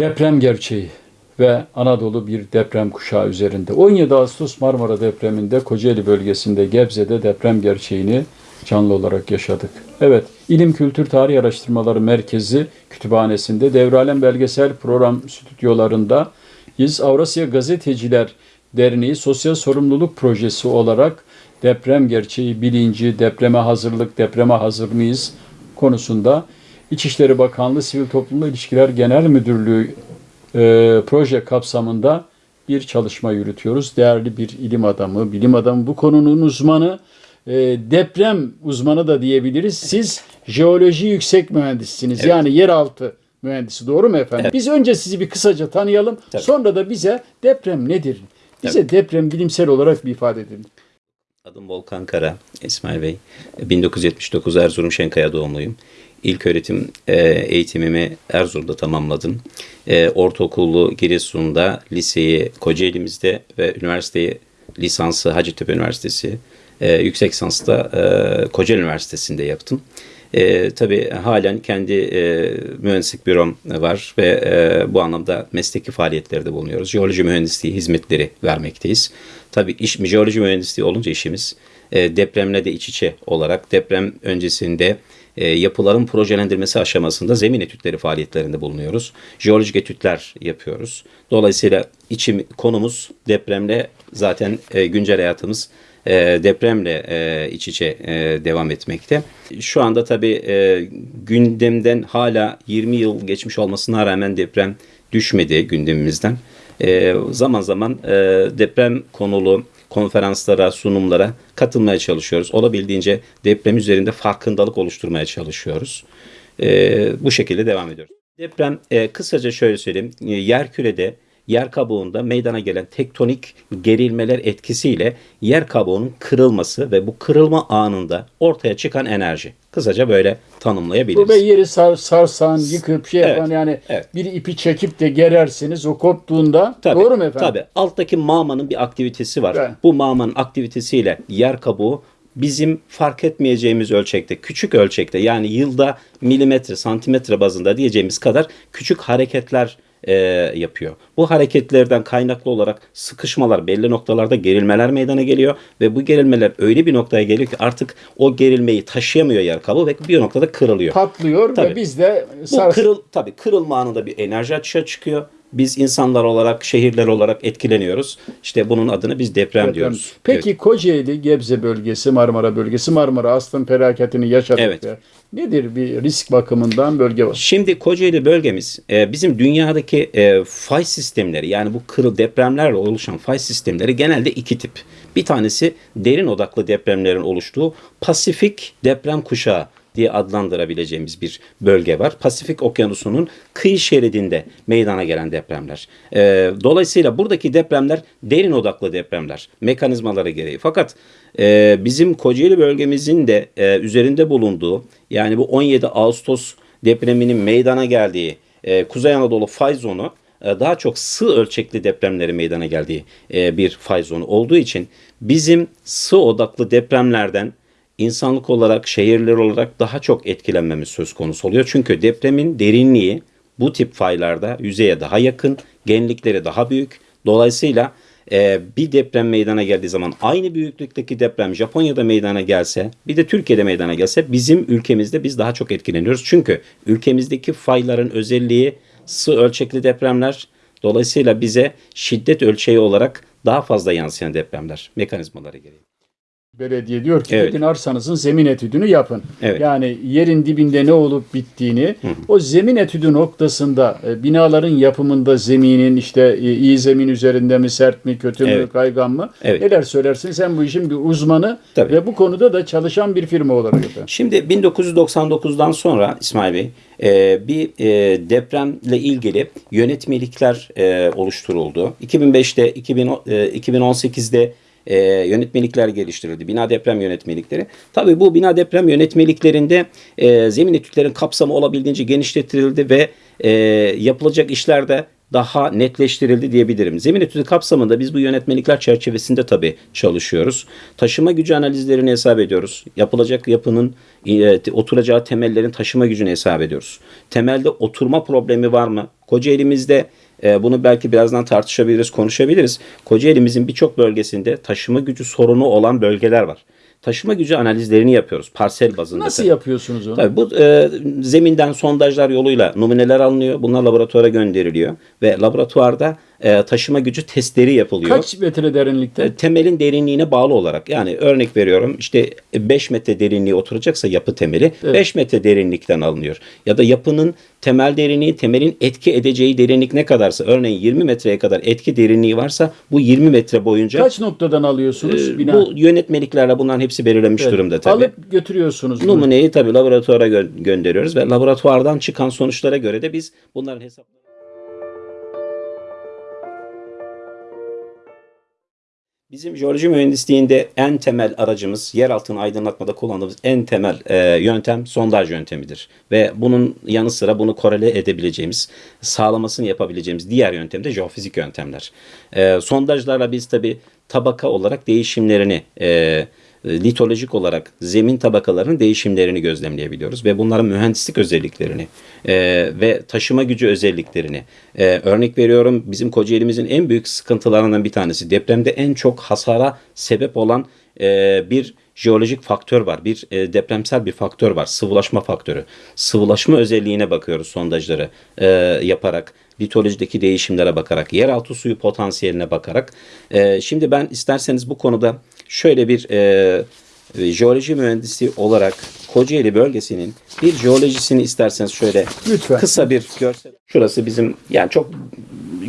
Deprem gerçeği ve Anadolu bir deprem kuşağı üzerinde. 17 Ağustos Marmara depreminde Kocaeli bölgesinde Gebze'de deprem gerçeğini canlı olarak yaşadık. Evet, İlim Kültür Tarih Araştırmaları Merkezi Kütüphanesi'nde Devralem Belgesel Program Stüdyolarında biz Avrasya Gazeteciler Derneği Sosyal Sorumluluk Projesi olarak deprem gerçeği, bilinci, depreme hazırlık, depreme hazır mıyız konusunda İçişleri Bakanlığı Sivil Toplumla İlişkiler Genel Müdürlüğü e, proje kapsamında bir çalışma yürütüyoruz. Değerli bir ilim adamı, bilim adamı, bu konunun uzmanı, e, deprem uzmanı da diyebiliriz. Siz jeoloji yüksek mühendisisiniz. Yani yeraltı mühendisi doğru mu efendim? Biz önce sizi bir kısaca tanıyalım. Sonra da bize deprem nedir? Bize deprem bilimsel olarak bir ifade edin. Adım Volkan Kara, İsmail Bey. 1979 Erzurum Şenkaya doğumluyum. İlk öğretim e, eğitimimi Erzurum'da tamamladım. E, ortaokulu Giresun'da, liseyi Kocaeli'mizde ve üniversiteyi lisansı Hacettepe Üniversitesi, e, yüksek lisansı da e, Kocaeli Üniversitesi'nde yaptım. E, tabii halen kendi e, mühendislik bürom var ve e, bu anlamda mesleki faaliyetlerde bulunuyoruz. Jeoloji mühendisliği hizmetleri vermekteyiz. Tabii iş jeoloji mühendisliği olunca işimiz e, depremle de iç içe olarak deprem öncesinde e, yapıların projelendirmesi aşamasında zemin etütleri faaliyetlerinde bulunuyoruz. Jeolojik etütler yapıyoruz. Dolayısıyla içim konumuz depremle zaten e, güncel hayatımız e, depremle e, iç içe e, devam etmekte. Şu anda tabii e, gündemden hala 20 yıl geçmiş olmasına rağmen deprem düşmedi gündemimizden. E, zaman zaman e, deprem konulu konferanslara, sunumlara katılmaya çalışıyoruz. Olabildiğince deprem üzerinde farkındalık oluşturmaya çalışıyoruz. E, bu şekilde devam ediyoruz. Deprem e, kısaca şöyle söyleyeyim. E, yer kürede yer kabuğunda meydana gelen tektonik gerilmeler etkisiyle yer kabuğunun kırılması ve bu kırılma anında ortaya çıkan enerji. Kısaca böyle tanımlayabiliriz. Bu ve yeri sar, sarsan, yıkıp şey Evet, yapan yani evet. bir ipi çekip de gerersiniz o koptuğunda Tabii, doğru mu efendim? Tabii. Alttaki mağmanın bir aktivitesi var. Evet. Bu mağmanın aktivitesiyle yer kabuğu bizim fark etmeyeceğimiz ölçekte, küçük ölçekte yani yılda milimetre, santimetre bazında diyeceğimiz kadar küçük hareketler e, yapıyor. Bu hareketlerden kaynaklı olarak sıkışmalar, belli noktalarda gerilmeler meydana geliyor ve bu gerilmeler öyle bir noktaya geliyor ki artık o gerilmeyi taşıyamıyor yer kabuğu ve bir noktada kırılıyor. Patlıyor ve Tabii. biz de Bu kırıl tabii kırılma anında bir enerji açığa çıkıyor. Biz insanlar olarak, şehirler olarak etkileniyoruz. İşte bunun adını biz deprem, Deprem. diyoruz. Peki Evet. Kocaeli, Gebze bölgesi, Marmara bölgesi, Marmara Aslan felaketini yaşadık. Evet. ya. Nedir bir risk bakımından bölge var? Şimdi Kocaeli bölgemiz e, bizim dünyadaki e, fay sistemleri yani bu kırıl depremlerle oluşan fay sistemleri genelde iki tip. Bir tanesi derin odaklı depremlerin oluştuğu Pasifik deprem kuşağı diye adlandırabileceğimiz bir bölge var. Pasifik Okyanusu'nun kıyı şeridinde meydana gelen depremler. E, dolayısıyla buradaki depremler derin odaklı depremler mekanizmaları gereği. Fakat e, bizim Kocaeli bölgemizin de e, üzerinde bulunduğu yani bu 17 Ağustos depreminin meydana geldiği e, Kuzey Anadolu fay zonu e, daha çok sığ ölçekli depremleri meydana geldiği e, bir fay zonu olduğu için bizim sığ odaklı depremlerden insanlık olarak, şehirler olarak daha çok etkilenmemiz söz konusu oluyor. Çünkü depremin derinliği bu tip faylarda yüzeye daha yakın, genlikleri daha büyük. Dolayısıyla e, bir deprem meydana geldiği zaman aynı büyüklükteki deprem Japonya'da meydana gelse bir de Türkiye'de meydana gelse bizim ülkemizde biz daha çok etkileniyoruz. Çünkü ülkemizdeki fayların özelliği sığ ölçekli depremler dolayısıyla bize şiddet ölçeği olarak daha fazla yansıyan depremler mekanizmaları gereği. Belediye diyor ki Evet. gidin arsanızın zemin etüdünü yapın. Evet. Yani yerin dibinde ne olup bittiğini o zemin etüdü noktasında e, binaların yapımında zeminin işte e, iyi zemin üzerinde mi sert mi kötü mü Evet. kaygan mı Evet. neler söylersin sen bu işin bir uzmanı Tabii. ve bu konuda da çalışan bir firma olarak efendim. Şimdi 1999'dan sonra İsmail Bey e, bir e, depremle ilgili yönetmelikler e, oluşturuldu. 2005'te, 2000, e, 2018'de e, yönetmelikler geliştirildi. Bina deprem yönetmelikleri. Tabii bu bina deprem yönetmeliklerinde e, zemin etütlerin kapsamı olabildiğince genişletildi ve e, yapılacak işlerde daha netleştirildi diyebilirim. Zemin etüdü kapsamında biz bu yönetmelikler çerçevesinde tabii çalışıyoruz. Taşıma gücü analizlerini hesap ediyoruz. Yapılacak yapının e, oturacağı temellerin taşıma gücünü hesap ediyoruz. Temelde oturma problemi var mı? Kocaeli'mizde e, bunu belki birazdan tartışabiliriz, konuşabiliriz. Kocaeli'mizin birçok bölgesinde taşıma gücü sorunu olan bölgeler var. Taşıma gücü analizlerini yapıyoruz parsel bazında. Nasıl tabii. yapıyorsunuz onu? Tabii bu e, zeminden sondajlar yoluyla numuneler alınıyor. Bunlar laboratuvara gönderiliyor ve laboratuvarda e, taşıma gücü testleri yapılıyor. Kaç metre derinlikte? E, temelin derinliğine bağlı olarak yani örnek veriyorum işte 5 metre derinliği oturacaksa yapı temeli Evet. 5 metre derinlikten alınıyor. Ya da yapının temel derinliği temelin etki edeceği derinlik ne kadarsa örneğin 20 metreye kadar etki derinliği varsa bu 20 metre boyunca Kaç noktadan alıyorsunuz e, bina? bu yönetmeliklerle bunların hepsi belirlenmiş Evet. durumda tabii. Alıp götürüyorsunuz. Numuneyi tabii laboratuvara gö- gönderiyoruz ve laboratuvardan çıkan sonuçlara göre de biz bunların hesaplarını Bizim jeoloji mühendisliğinde en temel aracımız, yer altını aydınlatmada kullandığımız en temel e, yöntem sondaj yöntemidir. Ve bunun yanı sıra bunu korele edebileceğimiz, sağlamasını yapabileceğimiz diğer yöntem de jeofizik yöntemler. E, sondajlarla biz tabi tabaka olarak değişimlerini, e, litolojik olarak zemin tabakalarının değişimlerini gözlemleyebiliyoruz ve bunların mühendislik özelliklerini e, ve taşıma gücü özelliklerini e, örnek veriyorum bizim Kocaeli'mizin en büyük sıkıntılarından bir tanesi depremde en çok hasara sebep olan e, bir jeolojik faktör var. Bir e, depremsel bir faktör var. Sıvılaşma faktörü. Sıvılaşma özelliğine bakıyoruz sondajları e, yaparak litolojideki değişimlere bakarak, yeraltı suyu potansiyeline bakarak. E, şimdi ben isterseniz bu konuda şöyle bir e, e, jeoloji mühendisi olarak Kocaeli bölgesinin bir jeolojisini isterseniz şöyle Lütfen. kısa bir görsel. Şurası bizim yani çok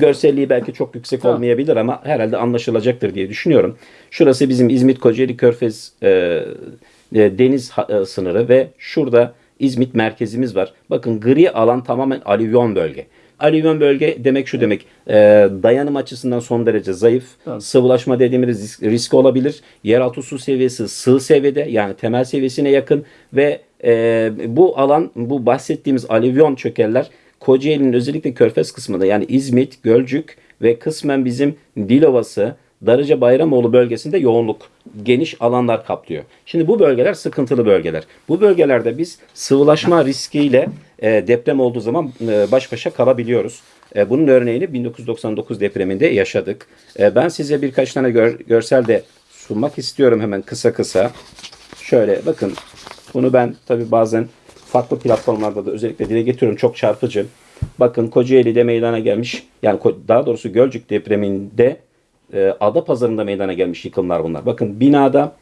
görselliği belki çok yüksek Tamam. olmayabilir ama herhalde anlaşılacaktır diye düşünüyorum. Şurası bizim İzmit Kocaeli Körfez e, e, deniz ha- e, sınırı ve şurada İzmit merkezimiz var. Bakın gri alan tamamen alüvyon bölge. Alüvyon bölge demek şu demek e, dayanım açısından son derece zayıf. Tamam. Sıvılaşma dediğimiz risk, riski olabilir. Yeraltı su seviyesi sığ seviyede yani temel seviyesine yakın ve e, bu alan bu bahsettiğimiz alüvyon çökeller Kocaeli'nin özellikle körfez kısmında yani İzmit, Gölcük ve kısmen bizim Dilovası, Darıca Bayramoğlu bölgesinde yoğunluk geniş alanlar kaplıyor. Şimdi bu bölgeler sıkıntılı bölgeler. Bu bölgelerde biz sıvılaşma riskiyle e, deprem olduğu zaman e, baş başa kalabiliyoruz. E, bunun örneğini 1999 depreminde yaşadık. E, ben size birkaç tane gör- görsel de sunmak istiyorum hemen kısa kısa. Şöyle bakın bunu ben tabi bazen farklı platformlarda da özellikle dile getiriyorum. Çok çarpıcı. Bakın Kocaeli'de meydana gelmiş yani daha doğrusu Gölcük depreminde e, Adapazarı'nda meydana gelmiş yıkımlar bunlar. Bakın binada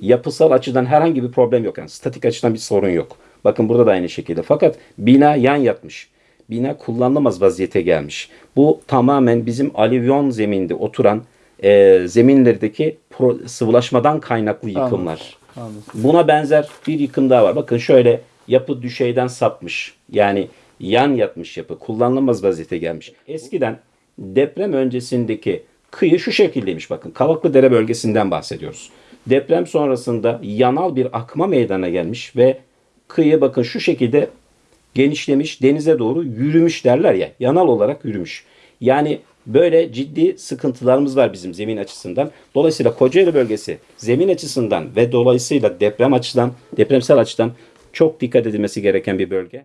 yapısal açıdan herhangi bir problem yok. Yani statik açıdan bir sorun yok. Bakın burada da aynı şekilde. Fakat bina yan yatmış. Bina kullanılamaz vaziyete gelmiş. Bu tamamen bizim alüvyon zeminde oturan e, zeminlerdeki pro- sıvılaşmadan kaynaklı yıkımlar. Anladım. Buna benzer bir yıkım daha var. Bakın şöyle yapı düşeyden sapmış. Yani yan yatmış yapı. Kullanılamaz vaziyete gelmiş. Eskiden deprem öncesindeki kıyı şu şekildeymiş bakın. Kavaklıdere bölgesinden bahsediyoruz. Deprem sonrasında yanal bir akma meydana gelmiş ve kıyı bakın şu şekilde genişlemiş denize doğru yürümüş derler ya yanal olarak yürümüş. Yani böyle ciddi sıkıntılarımız var bizim zemin açısından. Dolayısıyla Kocaeli bölgesi zemin açısından ve dolayısıyla deprem açıdan, depremsel açıdan çok dikkat edilmesi gereken bir bölge.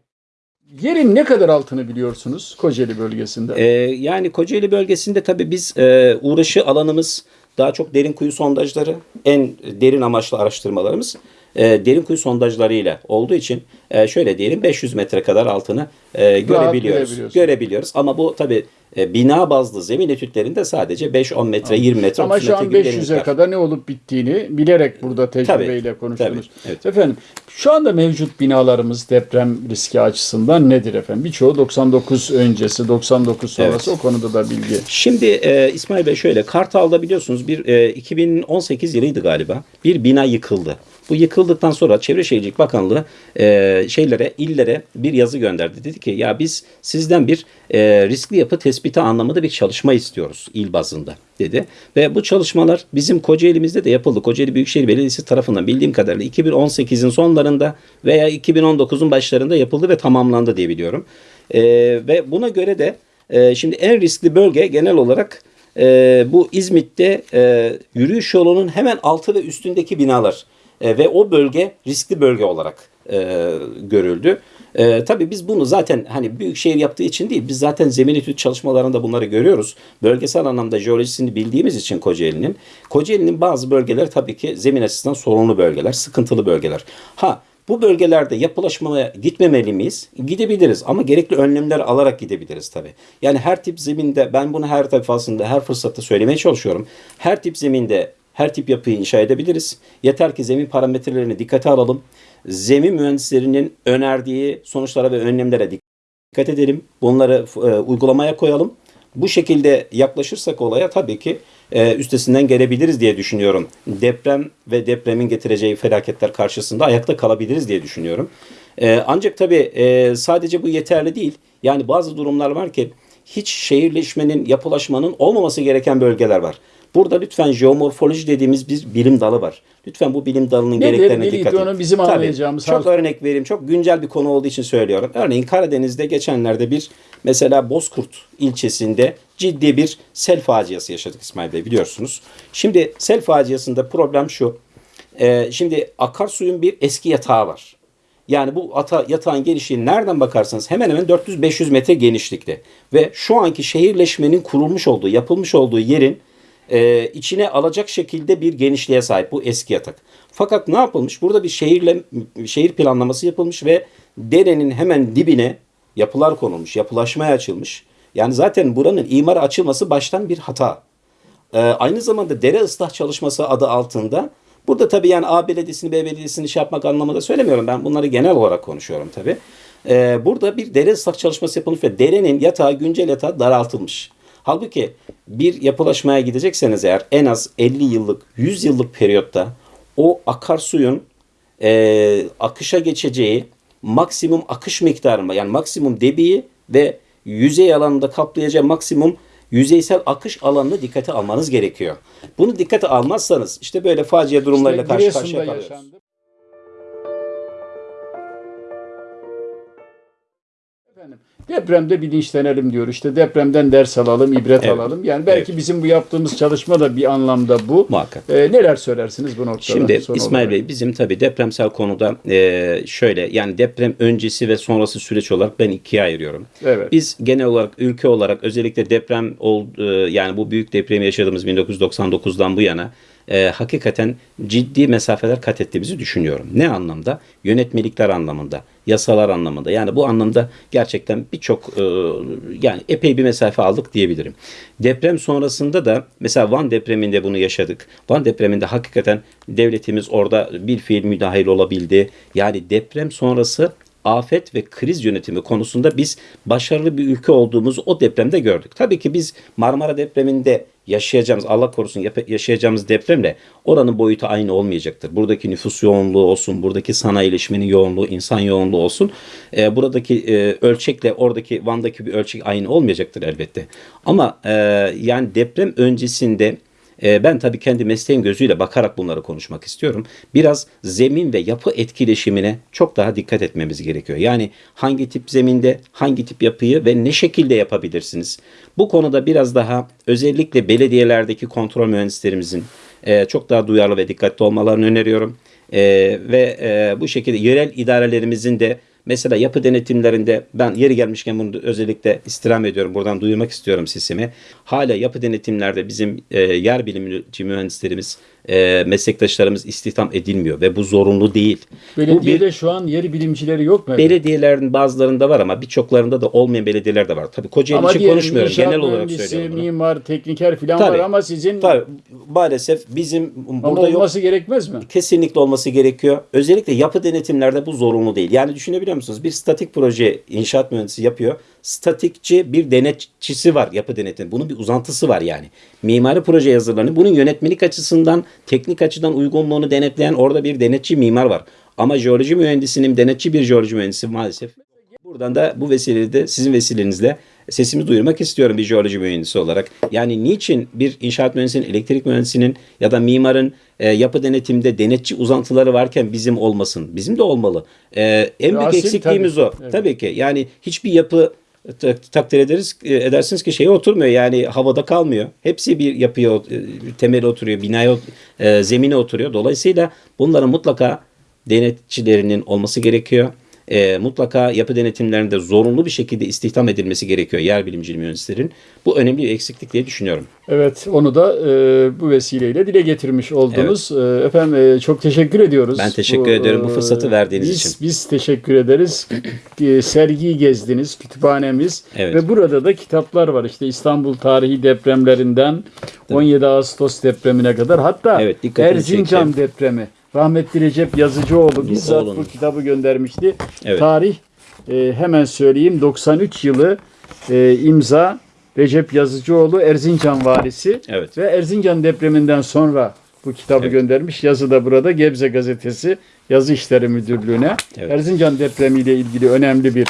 Yerin ne kadar altını biliyorsunuz Kocaeli bölgesinde? Ee, yani Kocaeli bölgesinde tabii biz e, uğraşı alanımız daha çok derin kuyu sondajları, en derin amaçlı araştırmalarımız e, derin kuyu sondajlarıyla olduğu için e, şöyle diyelim 500 metre kadar altını e, görebiliyoruz. Görebiliyoruz ama bu tabii e, bina bazlı zemin etütlerinde sadece 5-10 metre, 20 metre, Ama 30 şu an gibi 500'e derinlikler. kadar ne olup bittiğini bilerek burada tecrübeyle Tabii, konuştunuz. tabii, evet. Efendim şu anda mevcut binalarımız deprem riski açısından nedir efendim? Birçoğu 99 öncesi, 99 sonrası Evet. o konuda da bilgi. Şimdi e, İsmail Bey şöyle Kartal'da biliyorsunuz bir e, 2018 yılıydı galiba bir bina yıkıldı. Bu yıkıldıktan sonra Çevre Şehircilik Bakanlığı e, şeylere, illere bir yazı gönderdi. Dedi ki ya biz sizden bir e, riskli yapı tespiti anlamında bir çalışma istiyoruz il bazında dedi. Ve bu çalışmalar bizim Kocaeli'mizde de yapıldı. Kocaeli Büyükşehir Belediyesi tarafından bildiğim kadarıyla 2018'in sonlarında veya 2019'un başlarında yapıldı ve tamamlandı diye biliyorum. E, ve buna göre de E, şimdi en riskli bölge genel olarak e, bu İzmit'te e, yürüyüş yolunun hemen altı ve üstündeki binalar. E, ve o bölge riskli bölge olarak e, görüldü. E, tabii biz bunu zaten hani büyük şehir yaptığı için değil, biz zaten zemin etüt çalışmalarında bunları görüyoruz. Bölgesel anlamda jeolojisini bildiğimiz için Kocaeli'nin, Kocaeli'nin bazı bölgeler tabii ki zemin açısından sorunlu bölgeler, sıkıntılı bölgeler. Ha bu bölgelerde yapılaşmaya gitmemeli miyiz? Gidebiliriz ama gerekli önlemler alarak gidebiliriz tabii. Yani her tip zeminde ben bunu her defasında her fırsatta söylemeye çalışıyorum. Her tip zeminde her tip yapıyı inşa edebiliriz. Yeter ki zemin parametrelerini dikkate alalım. Zemin mühendislerinin önerdiği sonuçlara ve önlemlere dikkat edelim. Bunları e, uygulamaya koyalım. Bu şekilde yaklaşırsak olaya tabii ki e, üstesinden gelebiliriz diye düşünüyorum. Deprem ve depremin getireceği felaketler karşısında ayakta kalabiliriz diye düşünüyorum. E, ancak tabii e, sadece bu yeterli değil. Yani bazı durumlar var ki hiç şehirleşmenin, yapılaşmanın olmaması gereken bölgeler var. Burada lütfen jeomorfoloji dediğimiz bir bilim dalı var. Lütfen bu bilim dalının Nedir, gereklerine neydi dikkat edin. bizim Tabii, anlayacağımız Çok halk- örnek vereyim. Çok güncel bir konu olduğu için söylüyorum. Örneğin Karadeniz'de geçenlerde bir mesela Bozkurt ilçesinde ciddi bir sel faciası yaşadık İsmail Bey biliyorsunuz. Şimdi sel faciasında problem şu. Ee, şimdi akarsuyun bir eski yatağı var. Yani bu ata, yatağın genişliği nereden bakarsanız hemen hemen 400-500 metre genişlikte. Ve şu anki şehirleşmenin kurulmuş olduğu, yapılmış olduğu yerin e, içine alacak şekilde bir genişliğe sahip bu eski yatak. Fakat ne yapılmış? Burada bir şehirle şehir planlaması yapılmış ve derenin hemen dibine yapılar konulmuş, yapılaşmaya açılmış. Yani zaten buranın imara açılması baştan bir hata. Ee, aynı zamanda dere ıslah çalışması adı altında burada tabii yani A belediyesini B belediyesini şey yapmak anlamında söylemiyorum. Ben bunları genel olarak konuşuyorum tabii. Ee, burada bir dere ıslah çalışması yapılmış ve derenin yatağı güncel yatağı daraltılmış. Halbuki bir yapılaşmaya gidecekseniz eğer en az 50 yıllık 100 yıllık periyotta o akarsuyun e, akışa geçeceği maksimum akış miktarını yani maksimum debiyi ve yüzey alanında kaplayacağı maksimum yüzeysel akış alanını dikkate almanız gerekiyor. Bunu dikkate almazsanız işte böyle facia durumlarıyla İşte karşı karşıya kalıyoruz. Depremde bilinçlenelim diyor. İşte depremden ders alalım, ibret Evet. alalım. Yani belki Evet. bizim bu yaptığımız çalışma da bir anlamda bu. Muhakkak. Ee, neler söylersiniz bu noktada? Şimdi son İsmail olarak? Bey bizim tabii depremsel konuda e, şöyle yani deprem öncesi ve sonrası süreç olarak ben ikiye ayırıyorum. Evet. Biz genel olarak ülke olarak özellikle deprem oldu yani bu büyük depremi yaşadığımız 1999'dan bu yana e, hakikaten ciddi mesafeler kat ettiğimizi düşünüyorum. Ne anlamda? Yönetmelikler anlamında, yasalar anlamında. Yani bu anlamda gerçekten birçok e, yani epey bir mesafe aldık diyebilirim. Deprem sonrasında da mesela Van depreminde bunu yaşadık. Van depreminde hakikaten devletimiz orada bir fiil müdahil olabildi. Yani deprem sonrası afet ve kriz yönetimi konusunda biz başarılı bir ülke olduğumuzu o depremde gördük. Tabii ki biz Marmara depreminde yaşayacağımız, Allah korusun yaşayacağımız depremle oranın boyutu aynı olmayacaktır. Buradaki nüfus yoğunluğu olsun, buradaki sanayileşmenin yoğunluğu, insan yoğunluğu olsun. e, buradaki e, ölçekle oradaki Van'daki bir ölçek aynı olmayacaktır elbette. Ama e, yani deprem öncesinde e, ben tabii kendi mesleğim gözüyle bakarak bunları konuşmak istiyorum. Biraz zemin ve yapı etkileşimine çok daha dikkat etmemiz gerekiyor. Yani hangi tip zeminde, hangi tip yapıyı ve ne şekilde yapabilirsiniz? Bu konuda biraz daha özellikle belediyelerdeki kontrol mühendislerimizin e, çok daha duyarlı ve dikkatli olmalarını öneriyorum. E, ve e, bu şekilde yerel idarelerimizin de Mesela yapı denetimlerinde ben yeri gelmişken bunu özellikle istirham ediyorum. Buradan duyurmak istiyorum sesimi. Hala yapı denetimlerde bizim e, yer bilimci mühendislerimiz, e, meslektaşlarımız istihdam edilmiyor ve bu zorunlu değil. Bu bir Belediyede şu an yeri bilimcileri yok mu? belediyelerin bazılarında var ama birçoklarında da olmayan belediyeler de var. Tabii Kocaeli Ama için konuşmuyorum. Genel olarak söylüyorum bunu. mimar, tekniker falan Tabii. var ama sizin Tabii maalesef bizim ama burada yok. olması gerekmez mi? kesinlikle olması gerekiyor. Özellikle yapı denetimlerde bu zorunlu değil. Yani düşünebiliyor musunuz? Bir statik proje inşaat mühendisi yapıyor. Statikçi bir denetçisi var yapı denetimi. Bunun bir uzantısı var yani. Mimari proje yazılarını bunun yönetmelik açısından, teknik açıdan uygunluğunu denetleyen orada bir denetçi mimar var. Ama jeoloji mühendisinin denetçi bir jeoloji mühendisi maalesef. Buradan da bu vesileyle de sizin vesilenizle sesimi duyurmak istiyorum bir jeoloji mühendisi olarak. Yani niçin bir inşaat mühendisinin, elektrik mühendisinin ya da mimarın e, yapı denetimde denetçi uzantıları varken bizim olmasın? Bizim de olmalı. E, en büyük Asil eksikliğimiz tabii. o. Evet. Tabii ki. Yani hiçbir yapı ta- takdir ederiz e, edersiniz ki şeye oturmuyor yani havada kalmıyor. Hepsi bir yapıya e, temeli oturuyor, binaya e, zemine oturuyor. Dolayısıyla bunların mutlaka denetçilerinin olması gerekiyor. E, mutlaka yapı denetimlerinde zorunlu bir şekilde istihdam edilmesi gerekiyor yer bilimci mühendislerin. Bu önemli bir eksiklik diye düşünüyorum. Evet, onu da e, bu vesileyle dile getirmiş oldunuz. E, efendim e, çok teşekkür ediyoruz. Ben teşekkür ederim bu fırsatı verdiğiniz biz, için. Biz teşekkür ederiz. E, Sergiyi gezdiniz, kütüphanemiz Evet. ve burada da kitaplar var. İşte İstanbul tarihi depremlerinden 17 Ağustos depremine kadar hatta Evet, Erzincan çekti. depremi. Rahmetli Recep Yazıcıoğlu bizzat Oğlunun. bu kitabı göndermişti. Evet. Tarih e, hemen söyleyeyim 93 yılı e, imza Recep Yazıcıoğlu Erzincan valisi Evet. ve Erzincan depreminden sonra bu kitabı Evet. göndermiş. Yazı da burada Gebze Gazetesi Yazı İşleri Müdürlüğü'ne. Evet. Erzincan depremiyle ilgili önemli bir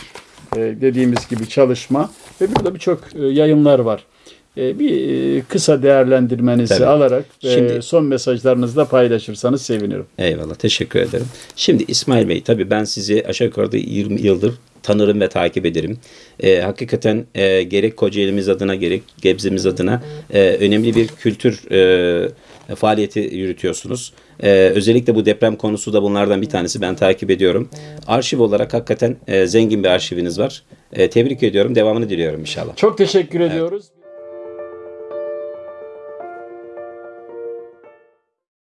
e, dediğimiz gibi çalışma ve burada birçok e, yayınlar var. E, bir e, kısa değerlendirmenizi Tabii. alarak ve Şimdi- son mesajlarınızı da paylaşırsanız sevinirim. Eyvallah teşekkür ederim. Şimdi İsmail Bey tabii ben sizi aşağı yukarı da 20 yıldır tanırım ve takip ederim. Ee, hakikaten e, gerek Kocaeli'miz adına gerek Gebze'miz adına e, önemli bir kültür e, faaliyeti yürütüyorsunuz. E, özellikle bu deprem konusu da bunlardan bir tanesi ben takip ediyorum. Arşiv olarak hakikaten e, zengin bir arşiviniz var. E, tebrik ediyorum. Devamını diliyorum inşallah. Çok teşekkür ediyoruz.